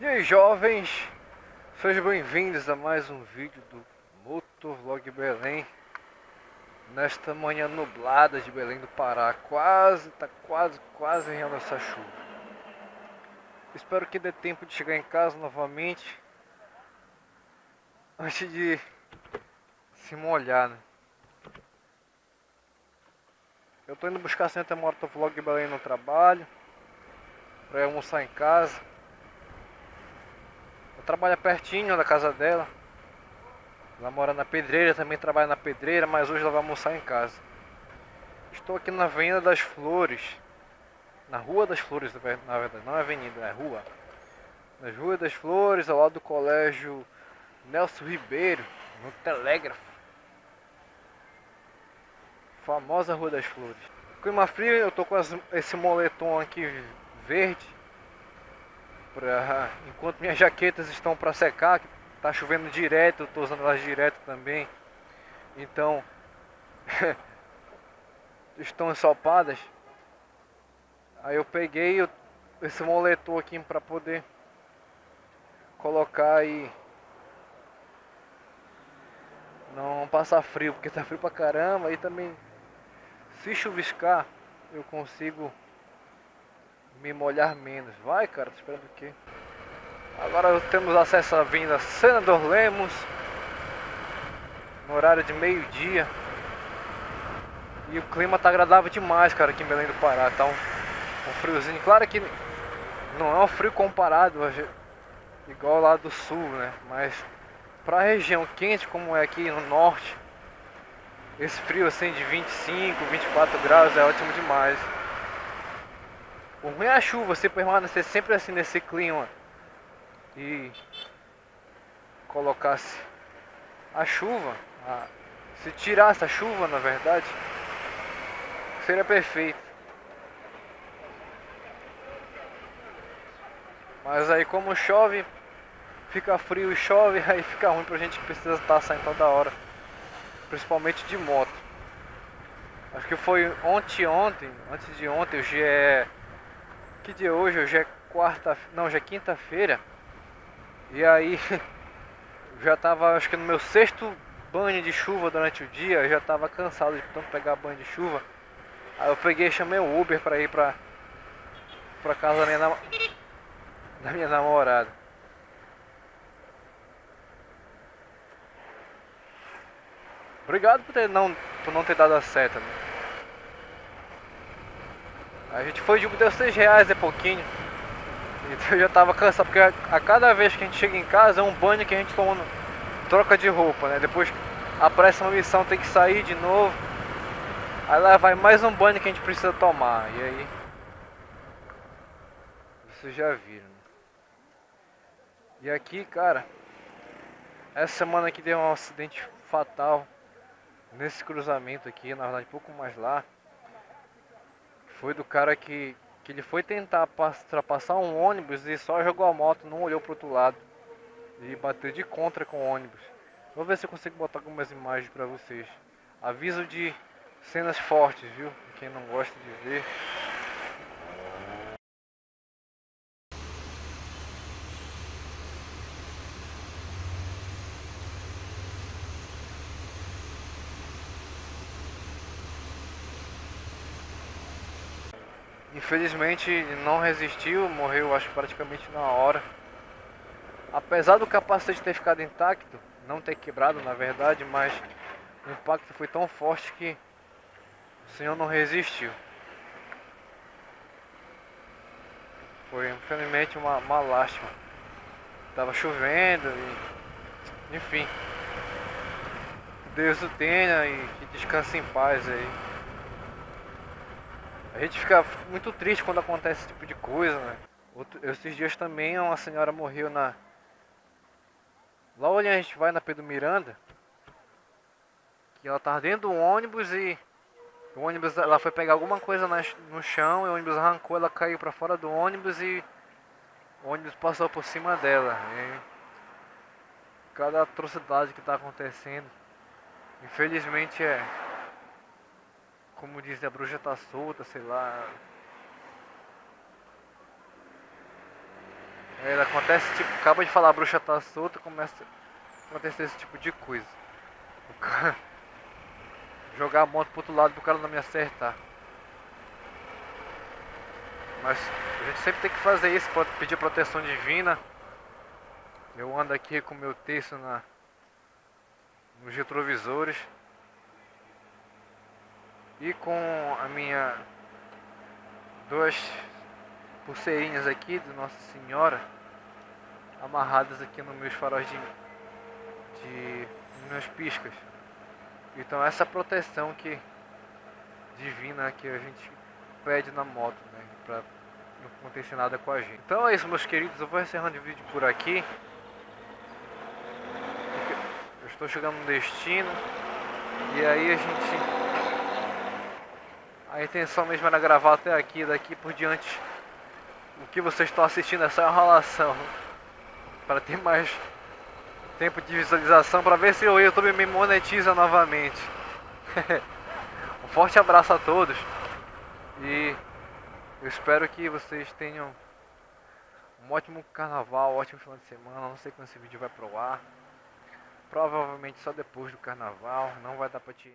E aí jovens, sejam bem-vindos a mais um vídeo do Motovlog Belém. Nesta manhã nublada de Belém do Pará, quase, tá quase, quase rindo essa chuva. Espero que dê tempo de chegar em casa novamente Antes de se molhar, né? Eu tô indo buscar a Santa Motovlog Belém no trabalho Pra almoçar em casa eu trabalho pertinho da casa dela. Ela mora na pedreira, também trabalha na pedreira, mas hoje ela vai almoçar em casa. Estou aqui na Avenida das Flores. Na Rua das Flores, na verdade, não é avenida, é rua. Nas Ruas das Flores, ao lado do colégio Nelson Ribeiro, no Telégrafo. Famosa Rua das Flores. Clima frio, eu tô com esse moletom aqui verde pra, enquanto minhas jaquetas estão para secar, tá chovendo direto, eu tô usando elas direto também. Então estão ensopadas. Aí eu peguei esse moletom aqui para poder colocar e não passar frio, porque tá frio pra caramba e também se chuviscar eu consigo me molhar menos. Vai, cara, tô esperando o quê? Agora temos acesso à vinda Senador Lemos. No horário de meio-dia. E o clima tá agradável demais, cara, aqui em Belém do Pará. Tá um, um friozinho. Claro que não é um frio comparado igual lá do sul, né? Mas pra região quente como é aqui no norte, esse frio assim de 25, 24 graus é ótimo demais. O ruim é a chuva, você permanecer sempre assim nesse clima e colocasse a chuva, a, se tirasse a chuva na verdade, seria perfeito. Mas aí como chove, fica frio e chove, aí fica ruim pra gente que precisa estar saindo toda hora. Principalmente de moto. Acho que foi ontem, ontem, antes de ontem, o GE que dia é hoje? Hoje é quarta, não, hoje é quinta-feira. E aí já tava, acho que no meu sexto banho de chuva durante o dia, já tava cansado de tanto pegar banho de chuva. Aí eu peguei e chamei o Uber pra ir pra, pra casa da minha, nam da minha namorada. Obrigado por, ter, não, por não ter dado a seta. Né? A gente foi de deu 6 reais é pouquinho. Então eu já tava cansado, porque a, a, cada vez que a gente chega em casa é um banho que a gente toma troca de roupa, né? Depois aparece uma missão, tem que sair de novo. Aí lá vai mais um banho que a gente precisa tomar. E aí. Vocês já viram. Né? E aqui, cara. Essa semana aqui deu um acidente fatal. Nesse cruzamento aqui, na verdade, um pouco mais lá. Foi do cara que, que ele foi tentar ultrapassar um ônibus e só jogou a moto, não olhou pro outro lado. E bateu de contra com o ônibus. Vou ver se eu consigo botar algumas imagens pra vocês. Aviso de cenas fortes, viu? Quem não gosta de ver. Infelizmente não resistiu, morreu acho praticamente na hora. Apesar do capacete ter ficado intacto, não ter quebrado na verdade, mas o impacto foi tão forte que o senhor não resistiu. Foi infelizmente uma, uma lástima. Tava chovendo e enfim. Deus o tenha e que descanse em paz aí. A gente fica muito triste quando acontece esse tipo de coisa, né? Outro, esses dias também uma senhora morreu na... Lá onde a gente vai na Pedro Miranda, que ela tava dentro do ônibus e o ônibus, ela foi pegar alguma coisa no chão, e o ônibus arrancou, ela caiu para fora do ônibus e o ônibus passou por cima dela. E cada atrocidade que está acontecendo, infelizmente é como diz, a bruxa tá solta, sei lá. É, acontece tipo, acaba de falar a bruxa tá solta, começa a acontecer esse tipo de coisa. O cara jogar a moto pro outro lado pro cara não me acertar. Mas a gente sempre tem que fazer isso, pedir proteção divina. Eu ando aqui com meu texto na, nos retrovisores. E com a minha duas pulseirinhas aqui de Nossa Senhora amarradas aqui nos meus faróis de, de minhas piscas. Então essa proteção que divina que a gente pede na moto, né, para não acontecer nada com a gente. Então é isso, meus queridos, eu vou encerrando o vídeo por aqui. Eu estou chegando no destino e aí a gente a intenção mesmo era gravar até aqui, daqui por diante o que vocês estão assistindo é só enrolação para ter mais tempo de visualização para ver se o YouTube me monetiza novamente. um forte abraço a todos e eu espero que vocês tenham um ótimo carnaval, um ótimo final de semana. Não sei quando esse vídeo vai pro ar. Provavelmente só depois do carnaval, não vai dar para te